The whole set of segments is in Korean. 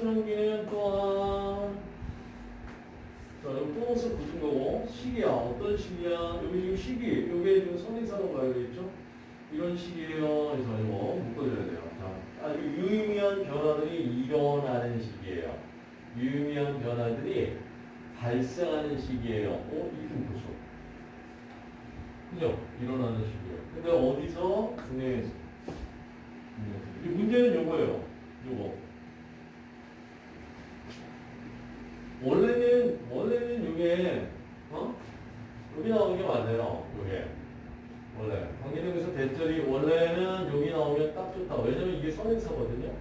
청소년기는 또한 자, 여기 보너스 붙은 거고 시기야. 어떤 시기야? 여기 지금 시기. 여기에 지금 선행사로 가야 되겠죠? 이런 시기예요. 그래서 이거 묶어줘야 돼요. 자, 아주 유의미한 변화들이 일어나는 시기예요. 유의미한 변화들이 발생하는 시기예요. 어? 이렇게 묶었어. 그죠? 일어나는 시기예요. 근데 어디서? 이 문제는 요거예요. 요거. 원래는 원래는 이게 어 여기 나오는 게 맞아요. 이게 원래 관계대명사 대절이 원래는 여기 나오면 딱 좋다. 왜냐면 이게 선행사거든요.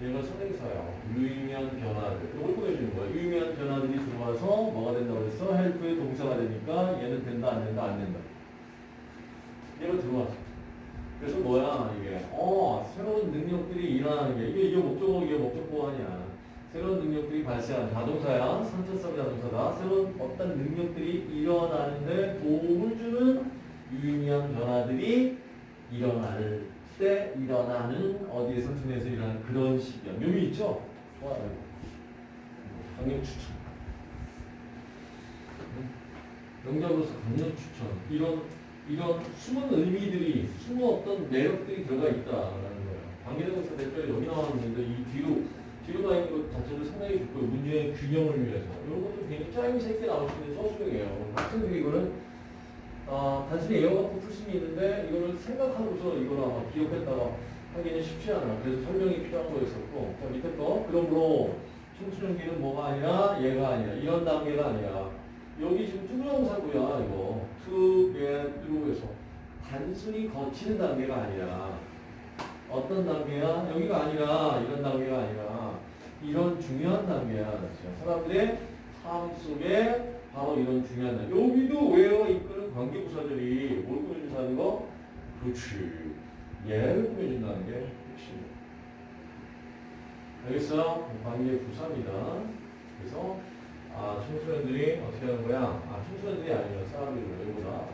얘가 선행사야. 유의미한 변화들. 이걸 보여주는 거야. 유의미한 변화들이 들어와서 뭐가 된다고 그랬어? 헬프의 동사가 되니까 얘는 된다 안 된다 안 된다. 얘가 들어왔어. 그래서 뭐야 이게 어 새로운 능력들이 일어나는 게 이게 이게 목적어 이게 목적어 아니야. 새로운 능력들이 발생하는 자동사야. 선천성 자동사다. 새로운 어떤 능력들이 일어나는데 도움을 주는 유의미한 변화들이 일어날 때 일어나는 어디에 선천에서 일어나는 그런 시기야. 묘미 있죠? 좋아요. 강력 추천. 명작으로서 강력 추천. 이런 이런 숨은 의미들이 숨은 어떤 매력들이 들어가 있다라는 거예요. 관계대명사 대표에 여기 나왔는데 이 뒤로 가 있는 것 자체도 상당히 좋고요. 문제의 균형을 위해서. 이런 것도 굉장히 있게 나올 수 있는 서술형이에요. 학생들이 이거는 아, 단순히 애어 갖고 풀 수는 있는데 이거를 생각하고서 이거를 아마 기억했다가 하기는 쉽지 않아. 그래서 설명이 필요한 거였었고 자 밑에 거 그러므로 청소년기는 뭐가 아니라 얘가 아니라 이런 단계가 아니라 여기 지금 투부정사고야 이거 투게르에서 단순히 거치는 단계가 아니라 어떤 단계야? 여기가 아니라 이런 단계가 아니라 중요한 단계야. 사람들의 삶 속에 바로 이런 중요한 단계. 여기도 왜요? 이끄는 관계부사들이 뭘 꾸며준다는 거? 그렇지. 얘를 꾸며준다는 게 핵심이에요. 알겠어? 관계부사입니다. 그래서 아 청소년들이 어떻게 하는 거야? 아 청소년들이 아니라 사람들이 여기보다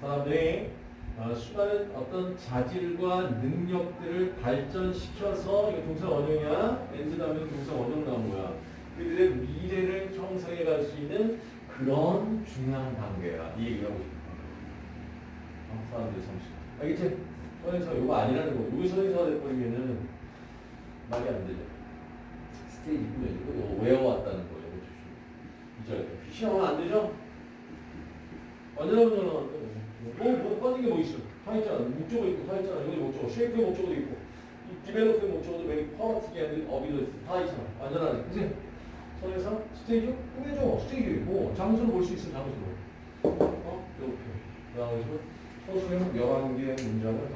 사람들이 어, 수많은 어떤 자질과 능력들을 발전시켜서 이거 동사 원형이야. 다음에 동사 원형 나온 거야. 그들의 미래를 형성해 갈 수 있는 그런 중요한 단계야. 이 얘기를 하고 싶은 거야. 어, 사람들의 성실. 알겠지? 선행사 이거 아니라는 거. 여기 선행사가 돼버리면은 말이 안 되죠. 스테이지 꾸며지고 이거 외워왔다는 거예요. 이절 시험은 안 되죠? 완전한 뭐, 뭐 빠진 게 뭐 있어? 다 있잖아. 목적어 있고 다 있잖아. 여기 목적어. 쉐이크의 목적어도 있고. 이 디벨로프의 목적어도 매일 퍼마티게 하는 어비도 있어. 다 있잖아. 완전하네. 그치? 선에서 스테이지 꾸며줘. 스테이지 있고. 장소를 볼 수 있어. 장소로. 어? 이렇게. 그 다음에 서술형 11개의 문장을